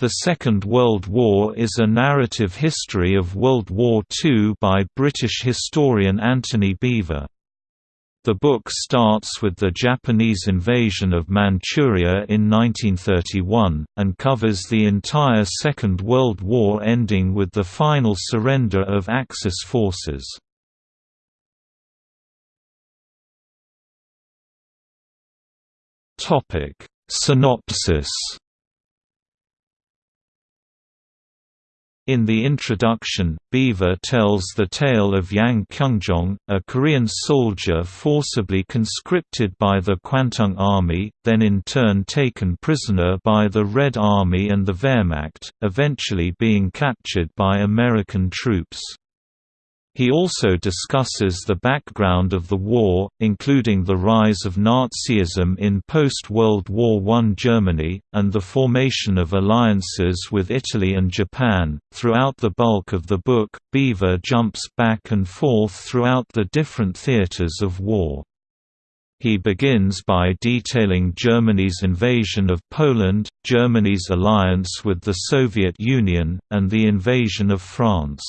The Second World War is a narrative history of World War II by British historian Antony Beevor. The book starts with the Japanese invasion of Manchuria in 1931, and covers the entire Second World War ending with the final surrender of Axis forces. Synopsis In the introduction, Beevor tells the tale of Yang Kyungjong, a Korean soldier forcibly conscripted by the Kwantung Army, then in turn taken prisoner by the Red Army and the Wehrmacht, eventually being captured by American troops. He also discusses the background of the war, including the rise of Nazism in post-World War I Germany, and the formation of alliances with Italy and Japan. Throughout the bulk of the book, Beevor jumps back and forth throughout the different theaters of war. He begins by detailing Germany's invasion of Poland, Germany's alliance with the Soviet Union, and the invasion of France.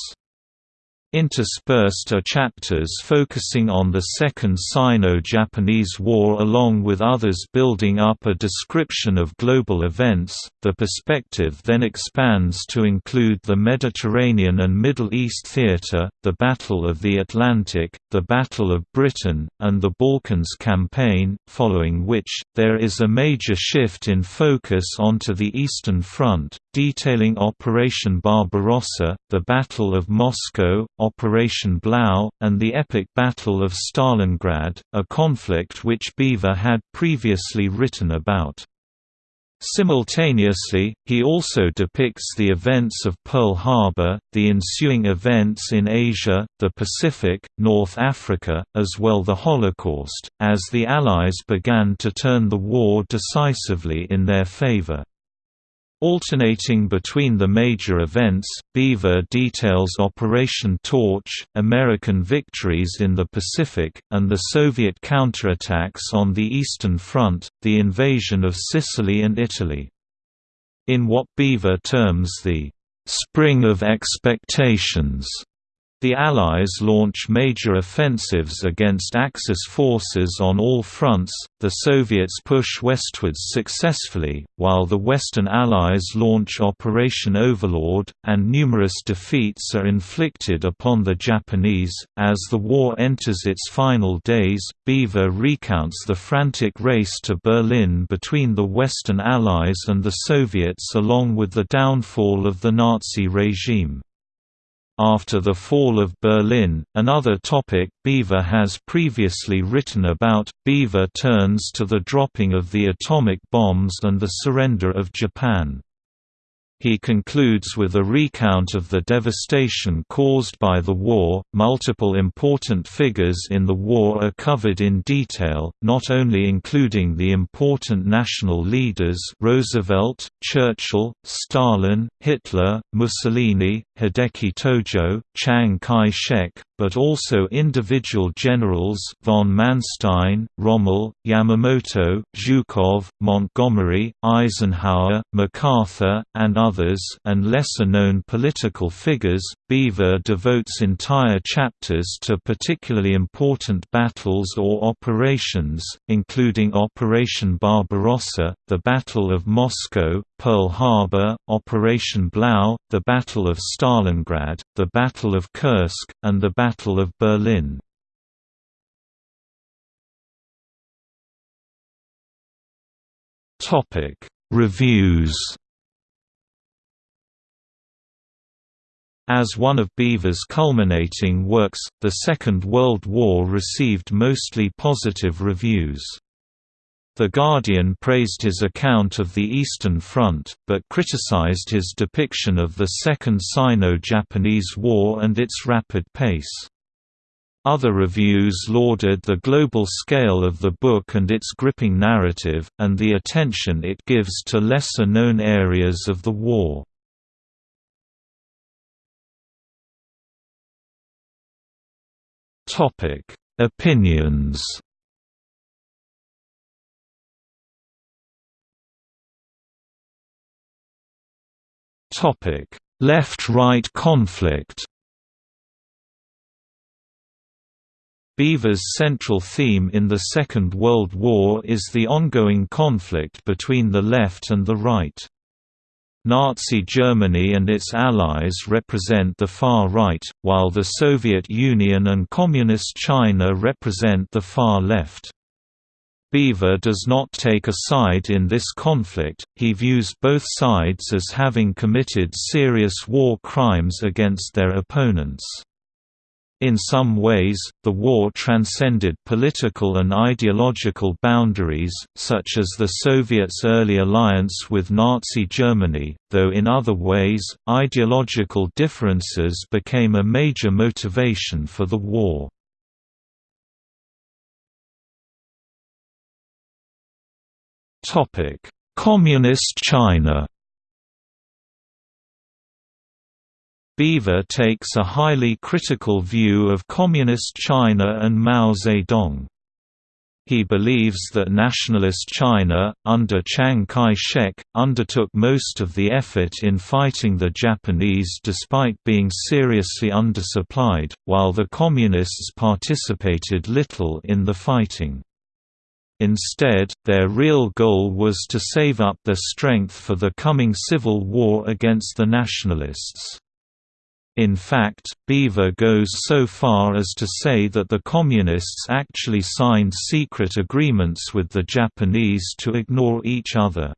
Interspersed are chapters focusing on the Second Sino-Japanese War along with others building up a description of global events. The perspective then expands to include the Mediterranean and Middle East theater, the Battle of the Atlantic, the Battle of Britain, and the Balkans campaign, following which, there is a major shift in focus onto the Eastern Front, detailing Operation Barbarossa, the Battle of Moscow, Operation Blau, and the epic Battle of Stalingrad, a conflict which Beevor had previously written about. Simultaneously, he also depicts the events of Pearl Harbor, the ensuing events in Asia, the Pacific, North Africa, as well the Holocaust, as the Allies began to turn the war decisively in their favor. Alternating between the major events, Beevor details Operation Torch, American victories in the Pacific, and the Soviet counterattacks on the Eastern Front, the invasion of Sicily and Italy. In what Beevor terms the «spring of expectations» The Allies launch major offensives against Axis forces on all fronts, the Soviets push westwards successfully, while the Western Allies launch Operation Overlord, and numerous defeats are inflicted upon the Japanese. As the war enters its final days, Beevor recounts the frantic race to Berlin between the Western Allies and the Soviets along with the downfall of the Nazi regime. After the fall of Berlin, another topic Beevor has previously written about, Beevor turns to the dropping of the atomic bombs and the surrender of Japan. He concludes with a recount of the devastation caused by the war. Multiple important figures in the war are covered in detail, not only including the important national leaders Roosevelt, Churchill, Stalin, Hitler, Mussolini, Hideki Tojo, Chiang Kai-shek, but also individual generals von Manstein, Rommel, Yamamoto, Zhukov, Montgomery, Eisenhower, MacArthur, and others and lesser-known political figures. Beevor devotes entire chapters to particularly important battles or operations, including Operation Barbarossa, the Battle of Moscow, Pearl Harbor, Operation Blau, the Battle of Stalingrad, the Battle of Kursk, and the Battle of Berlin. Reviews As one of Beevor's culminating works, The Second World War received mostly positive reviews. The Guardian praised his account of the Eastern Front, but criticized his depiction of the Second Sino-Japanese War and its rapid pace. Other reviews lauded the global scale of the book and its gripping narrative, and the attention it gives to lesser-known areas of the war. Opinions Left-right conflict Beevor's central theme in the Second World War is the ongoing conflict between the left and the right. Nazi Germany and its allies represent the far right, while the Soviet Union and Communist China represent the far left. Beevor does not take a side in this conflict, he views both sides as having committed serious war crimes against their opponents. In some ways, the war transcended political and ideological boundaries, such as the Soviets' early alliance with Nazi Germany, though in other ways, ideological differences became a major motivation for the war. Communist China Beevor takes a highly critical view of Communist China and Mao Zedong. He believes that nationalist China, under Chiang Kai-shek, undertook most of the effort in fighting the Japanese despite being seriously undersupplied, while the Communists participated little in the fighting. Instead, their real goal was to save up their strength for the coming civil war against the nationalists. In fact, Beevor goes so far as to say that the Communists actually signed secret agreements with the Japanese to ignore each other.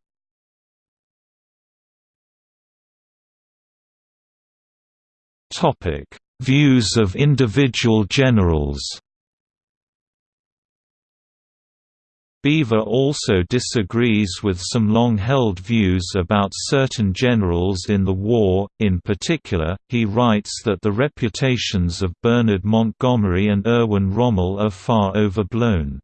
Views of individual generals Beevor also disagrees with some long-held views about certain generals in the war, in particular, he writes that the reputations of Bernard Montgomery and Erwin Rommel are far overblown.